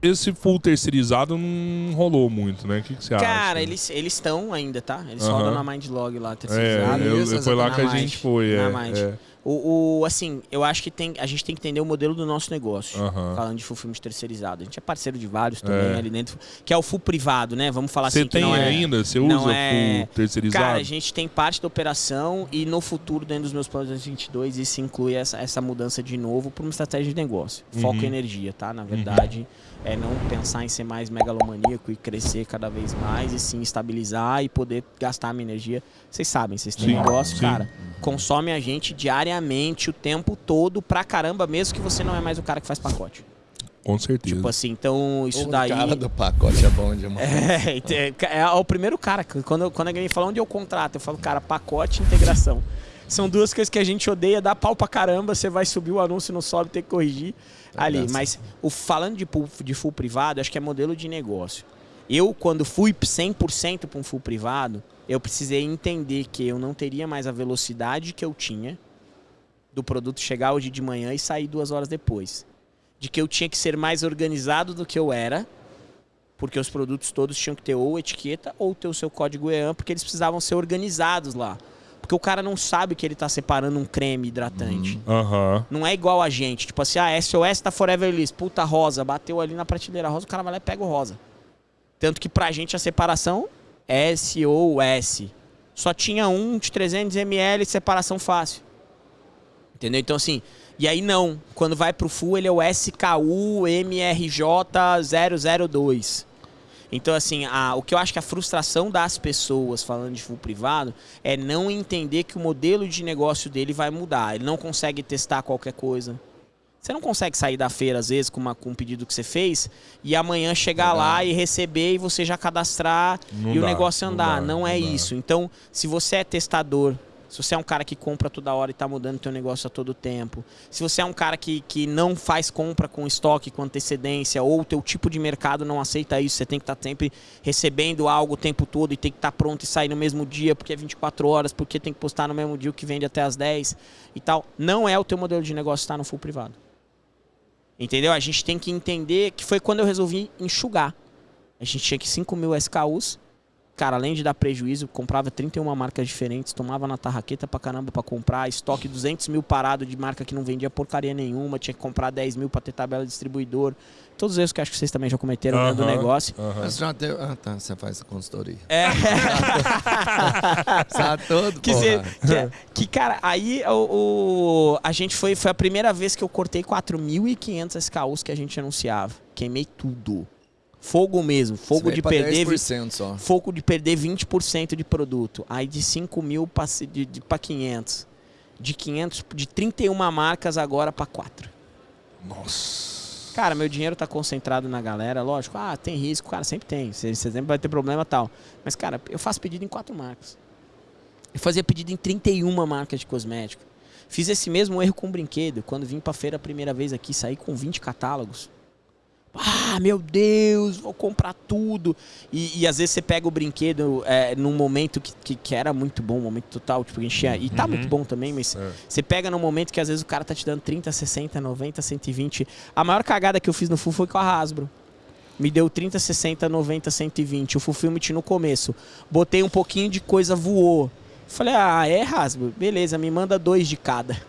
esse full terceirizado não rolou muito, né? O que, que você acha? Cara, eles eles estão ainda, tá? Eles rodam na Mindlog lá, É, terceirizado. eu, Isso, foi lá que a Mind, gente foi. É, é. O, o- assim, eu acho que tem, a gente tem que entender o modelo do nosso negócio. Aham. Falando de full filme terceirizado. A gente é parceiro de vários também É. ali dentro, que é o full privado, né? Vamos falar Você assim que tem é... ainda? Você usa é- full terceirizado? Cara, a gente tem parte da operação e no futuro, dentro dos meus planos de 2022, isso inclui essa, essa mudança de novo para uma estratégia de negócio. Foco Uhum. em energia, tá? Na verdade, é não pensar em ser mais megalomaníaco e crescer cada vez mais, e sim estabilizar e poder gastar a minha energia. Vocês sabem, vocês têm Sim, negócio, sim. cara. Consome a gente diariamente, o tempo todo, pra caramba, mesmo que você não é mais o cara que faz pacote. Com certeza. Tipo assim, então isso o daí. cara do pacote é bom demais. É, ente- é, é o primeiro cara. que Quando, quando alguém me fala onde eu contrato, eu falo, cara, pacote e integração. São duas coisas que a gente odeia, dá pau pra caramba, você vai subir o anúncio, não sobe, tem que corrigir ali. graça. Mas o, falando de, pool- de full privado, acho que é modelo de negócio. Eu, quando fui 100% para um full privado, eu precisei entender que eu não teria mais a velocidade que eu tinha do produto chegar hoje de manhã e sair duas horas depois. De que eu tinha que ser mais organizado do que eu era, porque os produtos todos tinham que ter ou etiqueta ou ter o seu código EAN, porque eles precisavam ser organizados lá. Porque o cara não sabe que ele está separando um creme hidratante. Aham. Não é igual a gente. Tipo assim, ah, SOS tá Forever List. Puta, rosa. Bateu ali na prateleira rosa, o cara vai lá e pega o rosa. Tanto que pra gente a separação é SOS. Só tinha um de 300ml de separação fácil. Entendeu? Então assim, e aí não. Quando vai pro full, ele é o SKU MRJ 002. Então, assim, a- o que eu acho que a frustração das pessoas falando de full privado é não entender que o modelo de negócio dele vai mudar. Ele não consegue testar qualquer coisa. Você não consegue sair da feira, às vezes, com, uma- com um pedido que você fez e amanhã chegar Não dá. lá e receber e você já cadastrar Não e o dá, negócio não andar. dá, Não, é não dá. isso. Então, se você é testador, se você é um cara que compra toda hora e tá mudando o teu negócio a todo tempo, se você é um cara que, que não faz compra com estoque, com antecedência, ou o teu tipo de mercado não aceita isso, você tem que estar sempre recebendo algo o tempo todo e tem que estar pronto e sair no mesmo dia, porque é 24 horas, porque tem que postar no mesmo dia o que vende até as 10 e tal. Não é o teu modelo de negócio estar no full privado. Entendeu? A gente tem que entender que foi quando eu resolvi enxugar. A gente tinha que 5 mil SKUs. Cara, além de dar prejuízo, comprava 31 marcas diferentes, tomava na tarraqueta pra caramba pra comprar, estoque 200 mil parado de marca que não vendia porcaria nenhuma, tinha que comprar 10 mil pra ter tabela de distribuidor. Todos os erros que acho que vocês também já cometeram dentro do Aham, negócio. aham. Mas já deu... Ah, tá. Você faz a consultoria. É. Sabe todo, Que, cê- que, é, que, cara, aí o, o- a gente foi, foi a primeira vez que eu cortei 4.500 SKUs que a gente anunciava. Queimei tudo. Fogo mesmo, fogo de perder. 10% só. Foco de perder 20% de produto. Aí de 5 mil para de, de, pra 500. De 500, de 31 marcas agora para 4. Nossa. Cara, meu dinheiro tá concentrado na galera, lógico. Ah, tem risco, cara, sempre tem. Você você sempre vai ter problema e tal. Mas, cara, eu faço pedido em 4 marcas. Eu fazia pedido em 31 marcas de cosmético. Fiz esse mesmo erro com brinquedo. Quando vim pra feira a primeira vez aqui, saí com 20 catálogos. Ah, meu Deus, vou comprar tudo. E, e às vezes você pega o brinquedo é, num momento que, que, que era muito bom, um momento total, tipo, enchia. E tá Uhum. muito bom também, mas É. você pega num momento que às vezes o cara tá te dando 30, 60, 90, 120. A maior cagada que eu fiz no Full foi com a Hasbro. Me deu 30, 60, 90, 120. O Fulfillment no começo. Botei um pouquinho de coisa, voou. Falei, ah, é Hasbro? Beleza, me manda dois de cada.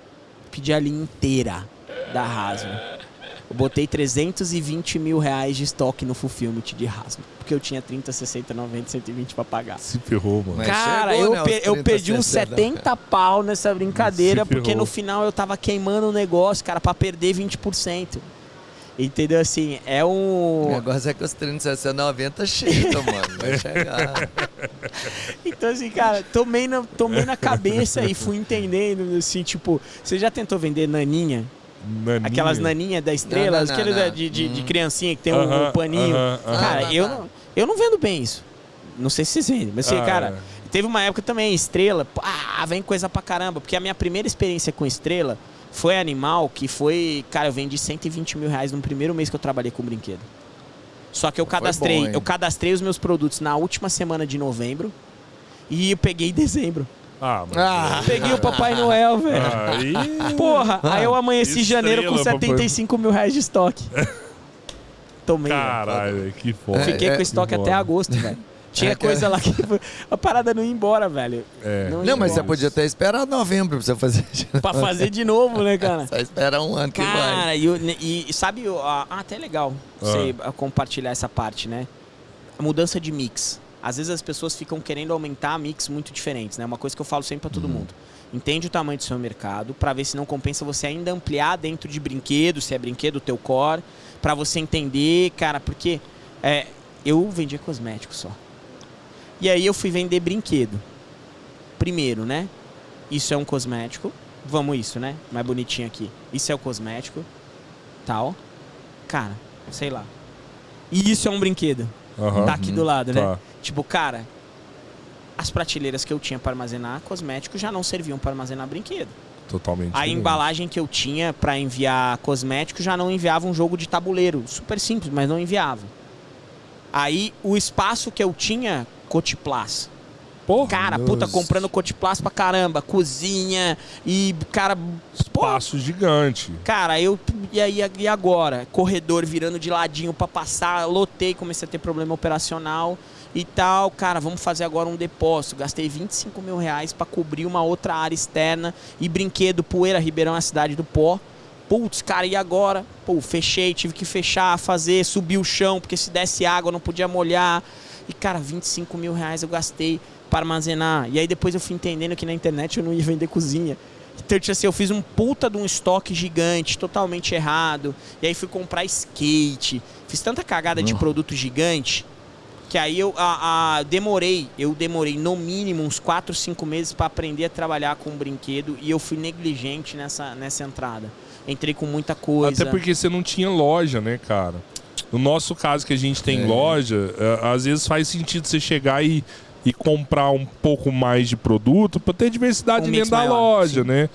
Pedi a linha inteira da Hasbro. Eu botei 320 mil reais de estoque no Fulfillment de Hasbro. Porque eu tinha 30, 60, 90, 120 pra pagar. Se ferrou, mano. Mas Cara, chegou, eu, né, pe- aos eu 30, perdi uns 60. 70 pau nessa brincadeira, porque no final eu tava queimando o negócio, cara, pra perder 20%. Entendeu? Assim, é O um. negócio é que os 30, 60, 90 chega, mano. Vai chegar. Então, assim, cara, tomei na, tomei na cabeça e fui entendendo, assim, tipo, você já tentou vender naninha? Naninha. Aquelas naninhas da estrela, Não, não, aqueles não, da- de, de, de Hum. criancinha que tem um, Aham, um paninho. aham, aham. Cara, Ah, eu, tá. não, eu não vendo bem isso. Não sei se vocês vendem, mas assim, Ah, cara, teve uma época também, estrela, ah, vem coisa pra caramba, porque a minha primeira experiência com estrela foi animal, que foi, cara, eu vendi 120 mil reais no primeiro mês que eu trabalhei com brinquedo. Só que eu cadastrei, bom, eu cadastrei os meus produtos na última semana de novembro e eu peguei em dezembro. Ah, mas... Ah. Peguei o Papai Noel, velho. Aí... Porra, aí eu amanheci em Estrela, janeiro com papai. 75 mil reais de estoque. tomei. Caralho, velho, que foda. Fiquei É, com é, estoque que até agosto, velho. Tinha É, coisa lá que a parada não ia embora, velho. É. Não, Não, mas você podia ter esperado novembro pra você fazer. de Pra novo. fazer de novo, né, cara? Só espera um ano que vai. Cara, e, eu- e sabe, o- ah, até legal você ah, compartilhar essa parte, né? A mudança de mix. Às vezes as pessoas ficam querendo aumentar mix muito diferentes, né? Uma coisa que eu falo sempre pra todo mundo. Entende o tamanho do seu mercado pra ver se não compensa você ainda ampliar dentro de brinquedo, se é brinquedo teu core, pra você entender, cara, porque é, eu vendia cosméticos só. E aí eu fui vender brinquedo. Primeiro, né? Isso é um cosmético. Vamos isso, né? Mais bonitinho aqui. Isso é o cosmético. Tal. Cara, sei lá. E isso é um brinquedo. Aham. Tá aqui do lado, né? Tipo, cara, as prateleiras que eu tinha para armazenar cosmético já não serviam para armazenar brinquedo. Totalmente. A diferente. embalagem que eu tinha para enviar cosmético já não enviava um jogo de tabuleiro. Super simples, mas não enviava. Aí o espaço que eu tinha, Cotiplas. Porra, Cara, Nossa. puta, comprando Cotiplas pra caramba. Cozinha e, cara, pô, espaço gigante. Cara, eu. E aí, e agora? Corredor virando de ladinho pra passar, lotei, comecei a ter problema operacional e tal. Cara, vamos fazer agora um depósito. Gastei 25 mil reais pra cobrir uma outra área externa e brinquedo, poeira, Ribeirão é a cidade do pó. Putz, cara, e agora? Pô, fechei, tive que fechar, fazer, subir o chão, porque se desse água não podia molhar. E, cara, 25 mil reais eu gastei para armazenar. E aí depois eu fui entendendo que na internet eu não ia vender cozinha. Então, tipo assim, eu fiz um puta de um estoque gigante, totalmente errado. E aí fui comprar skate. Fiz tanta cagada de Nossa. produto gigante que aí eu a, a- demorei, eu demorei no mínimo uns 4, 5 meses para aprender a trabalhar com brinquedo e eu fui negligente nessa, nessa entrada. Entrei com muita coisa. Até porque você não tinha loja, né, cara? No nosso caso, que a gente tem É. loja, é, às vezes faz sentido você chegar e, e comprar um pouco mais de produto para ter diversidade Um dentro da maior, loja, sim. né?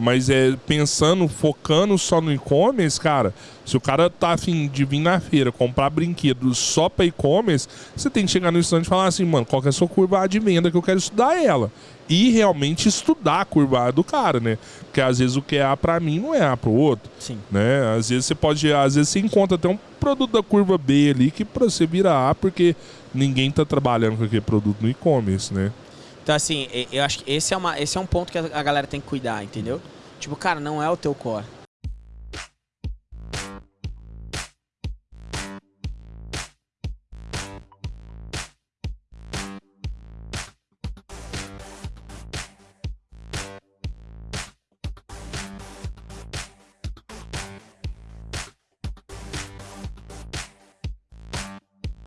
Mas é pensando, focando só no e-commerce, cara, se o cara tá afim de vir na feira comprar brinquedos só para e-commerce, você tem que chegar no stand e falar assim, mano, qual que é a sua curva de venda que eu quero estudar ela. E realmente estudar a curva do cara, né? Porque às vezes o que é A pra mim não é A pro outro Sim. né? Às vezes você pode, às vezes você encontra até um produto da curva B ali que pra você virar A, porque ninguém tá trabalhando com aquele produto no e-commerce, né? Então, assim, eu acho que esse é, uma, esse é um ponto que a galera tem que cuidar, entendeu? Tipo, cara, não é o teu core.